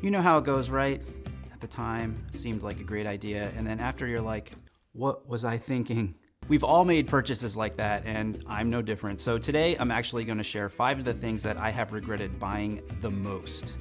You know how it goes, right? At the time, seemed like a great idea, and then after you're like, what was I thinking? We've all made purchases like that, and I'm no different. So today, I'm actually gonna share five of the things that I have regretted buying the most.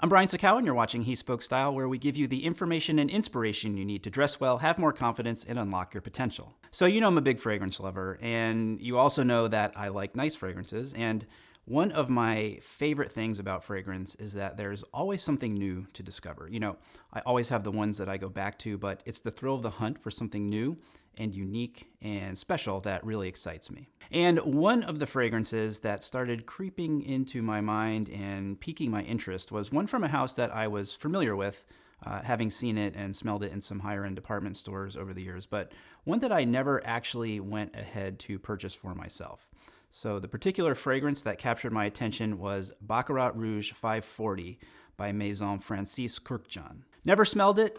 I'm Brian Sacawa, and you're watching He Spoke Style, where we give you the information and inspiration you need to dress well, have more confidence, and unlock your potential. So, you know I'm a big fragrance lover, and you also know that I like nice fragrances. And one of my favorite things about fragrance is that there's always something new to discover. You know, I always have the ones that I go back to, but it's the thrill of the hunt for something new and unique and special that really excites me. And one of the fragrances that started creeping into my mind and piquing my interest was one from a house that I was familiar with, uh, having seen it and smelled it in some higher end department stores over the years, but one that I never actually went ahead to purchase for myself. So the particular fragrance that captured my attention was Baccarat Rouge 540 by Maison Francis Kurkdjian. Never smelled it,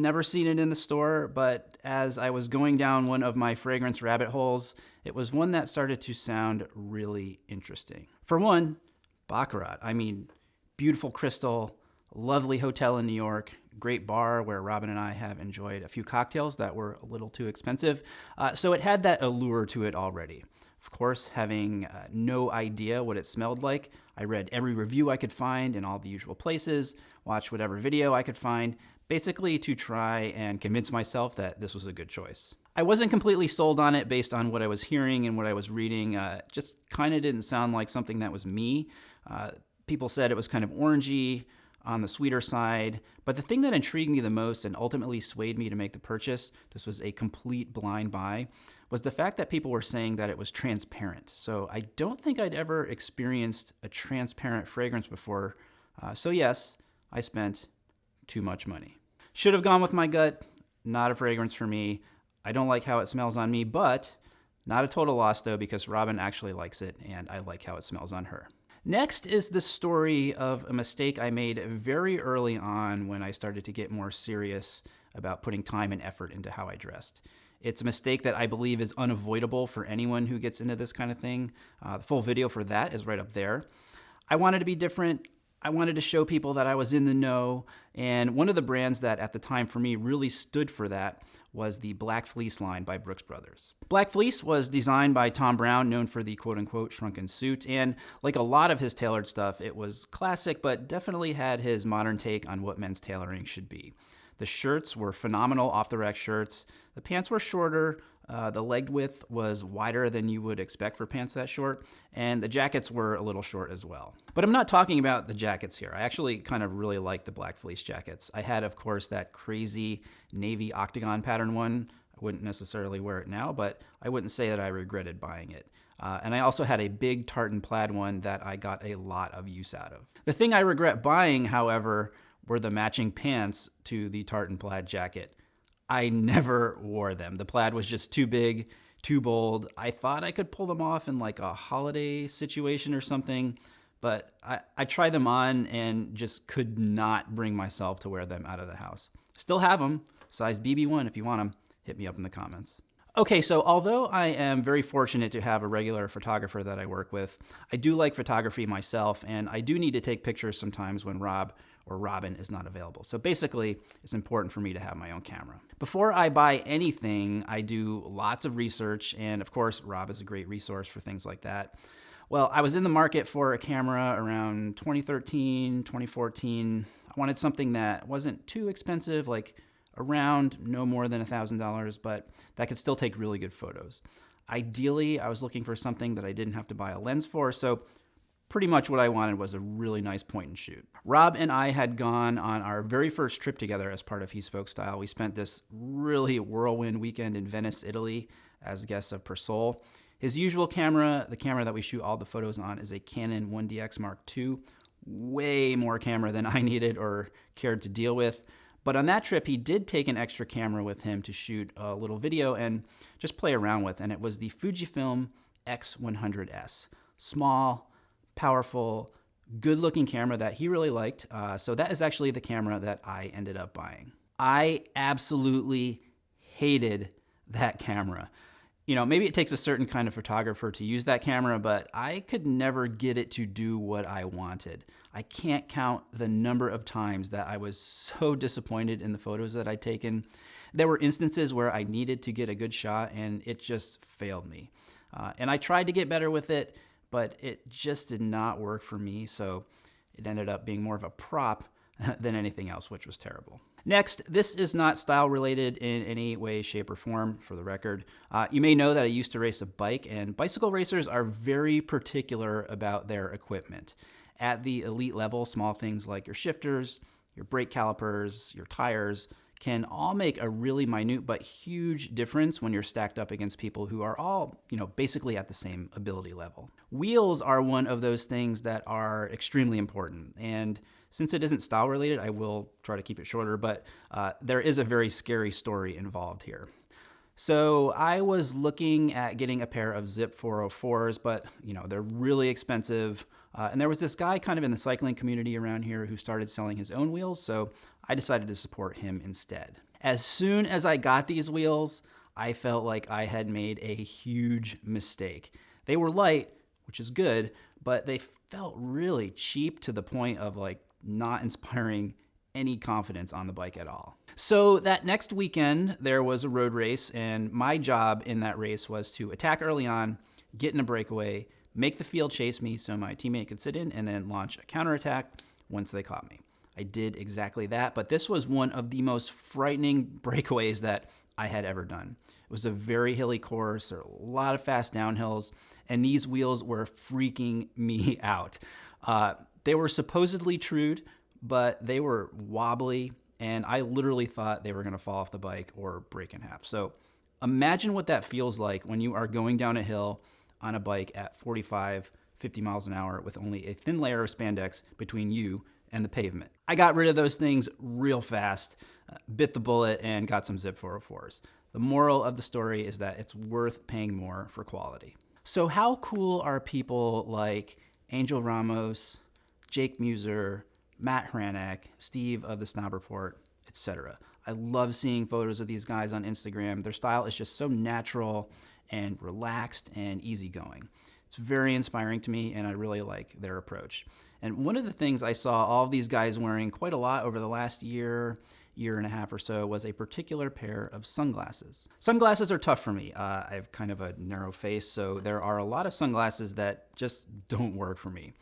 never seen it in the store, but as I was going down one of my fragrance rabbit holes, it was one that started to sound really interesting. For one, Baccarat. I mean, beautiful crystal, lovely hotel in New York, great bar where Robin and I have enjoyed a few cocktails that were a little too expensive. Uh, so it had that allure to it already. Of course, having uh, no idea what it smelled like, I read every review I could find in all the usual places, watched whatever video I could find, basically to try and convince myself that this was a good choice. I wasn't completely sold on it based on what I was hearing and what I was reading. Uh, just kind of didn't sound like something that was me. Uh, people said it was kind of orangey, on the sweeter side. But the thing that intrigued me the most and ultimately swayed me to make the purchase, this was a complete blind buy, was the fact that people were saying that it was transparent. So I don't think I'd ever experienced a transparent fragrance before. Uh, so yes, I spent too much money. Should have gone with my gut. Not a fragrance for me. I don't like how it smells on me, but not a total loss though because Robin actually likes it and I like how it smells on her. Next is the story of a mistake I made very early on when I started to get more serious about putting time and effort into how I dressed. It's a mistake that I believe is unavoidable for anyone who gets into this kind of thing. Uh, the full video for that is right up there. I wanted to be different. I wanted to show people that I was in the know. And one of the brands that at the time for me really stood for that was the Black Fleece line by Brooks Brothers. Black Fleece was designed by Thom Browne, known for the quote unquote shrunken suit. And like a lot of his tailored stuff, it was classic, but definitely had his modern take on what men's tailoring should be. The shirts were phenomenal off the rack shirts. The pants were shorter, uh, the leg width was wider than you would expect for pants that short, and the jackets were a little short as well. But I'm not talking about the jackets here. I actually kind of really like the black fleece jackets. I had, of course, that crazy navy octagon pattern one. I wouldn't necessarily wear it now, but I wouldn't say that I regretted buying it. Uh, and I also had a big tartan plaid one that I got a lot of use out of. The thing I regret buying, however, were the matching pants to the tartan plaid jacket. I never wore them. The plaid was just too big, too bold. I thought I could pull them off in like a holiday situation or something, but I, I tried them on and just could not bring myself to wear them out of the house. Still have them, size BB1 if you want them. Hit me up in the comments. Okay, so although I am very fortunate to have a regular photographer that I work with, I do like photography myself, and I do need to take pictures sometimes when Rob or Robin is not available. So basically, it's important for me to have my own camera. Before I buy anything, I do lots of research, and of course, Rob is a great resource for things like that. Well, I was in the market for a camera around 2013, 2014. I wanted something that wasn't too expensive, like around no more than $1,000, but that could still take really good photos. Ideally, I was looking for something that I didn't have to buy a lens for, so pretty much what I wanted was a really nice point and shoot. Rob and I had gone on our very first trip together as part of He Spoke Style. We spent this really whirlwind weekend in Venice, Italy as guests of Persol. His usual camera, the camera that we shoot all the photos on, is a Canon 1DX Mark II. Way more camera than I needed or cared to deal with. But on that trip, he did take an extra camera with him to shoot a little video and just play around with, and it was the Fujifilm X100S. Small, powerful, good looking camera that he really liked. Uh, so that is actually the camera that I ended up buying. I absolutely hated that camera. You know, maybe it takes a certain kind of photographer to use that camera, but I could never get it to do what I wanted. I can't count the number of times that I was so disappointed in the photos that I'd taken. There were instances where I needed to get a good shot and it just failed me. Uh, and I tried to get better with it, but it just did not work for me. So it ended up being more of a prop than anything else, which was terrible. Next, this is not style related in any way, shape, or form, for the record. Uh, you may know that I used to race a bike, and bicycle racers are very particular about their equipment. At the elite level, small things like your shifters, your brake calipers, your tires, can all make a really minute but huge difference when you're stacked up against people who are all, you know, basically at the same ability level. Wheels are one of those things that are extremely important. And since it isn't style related, I will try to keep it shorter, but uh, there is a very scary story involved here. So I was looking at getting a pair of Zipp 404s, but you know they're really expensive. Uh, and there was this guy kind of in the cycling community around here who started selling his own wheels, so I decided to support him instead. As soon as I got these wheels, I felt like I had made a huge mistake. They were light, which is good, but they felt really cheap to the point of like not inspiring any confidence on the bike at all. So that next weekend, there was a road race, and my job in that race was to attack early on, get in a breakaway, make the field chase me so my teammate could sit in, and then launch a counterattack once they caught me. I did exactly that, but this was one of the most frightening breakaways that I had ever done. It was a very hilly course, there were a lot of fast downhills, and these wheels were freaking me out. Uh, they were supposedly trued, but they were wobbly, and I literally thought they were going to fall off the bike or break in half. So imagine what that feels like when you are going down a hill on a bike at 45, 50 miles an hour with only a thin layer of spandex between you and the pavement. I got rid of those things real fast, uh, bit the bullet, and got some Zipp 404s. The moral of the story is that it's worth paying more for quality. So, how cool are people like Angel Ramos, Jake Mueser, Matt Hranek, Steve of the Snob Report, etc. I love seeing photos of these guys on Instagram. Their style is just so natural and relaxed and easygoing. It's very inspiring to me, and I really like their approach. And one of the things I saw all of these guys wearing quite a lot over the last year, year and a half or so was a particular pair of sunglasses. Sunglasses are tough for me. Uh, I have kind of a narrow face, so there are a lot of sunglasses that just don't work for me.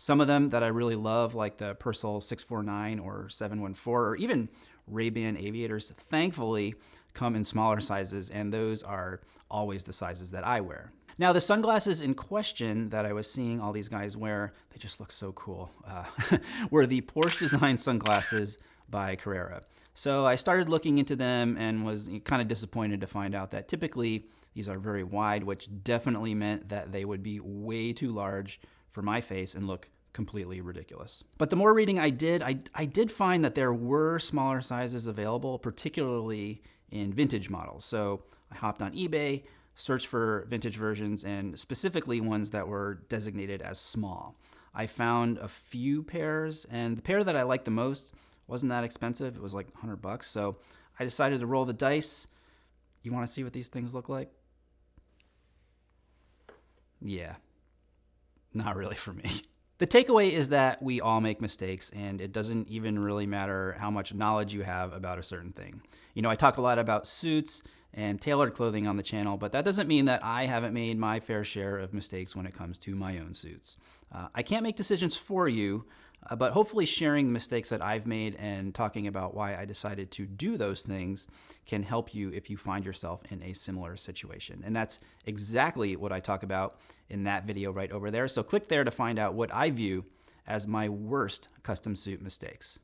Some of them that I really love, like the Persol 649 or 714, or even Ray-Ban aviators, thankfully come in smaller sizes, and those are always the sizes that I wear. Now, the sunglasses in question that I was seeing all these guys wear, they just look so cool, uh, were the Porsche designed sunglasses by Carrera. So I started looking into them and was kind of disappointed to find out that typically these are very wide, which definitely meant that they would be way too large for my face and look completely ridiculous. But the more reading I did, I, I did find that there were smaller sizes available, particularly in vintage models. So I hopped on eBay, searched for vintage versions, and specifically ones that were designated as small. I found a few pairs, and the pair that I liked the most wasn't that expensive. It was like 100 bucks. So I decided to roll the dice. You want to see what these things look like? Yeah, not really for me. The takeaway is that we all make mistakes, and it doesn't even really matter how much knowledge you have about a certain thing. You know, I talk a lot about suits and tailored clothing on the channel, but that doesn't mean that I haven't made my fair share of mistakes when it comes to my own suits. Uh, I can't make decisions for you, uh, but hopefully, sharing the mistakes that I've made and talking about why I decided to do those things can help you if you find yourself in a similar situation. And that's exactly what I talk about in that video right over there. So click there to find out what I view as my worst custom suit mistakes.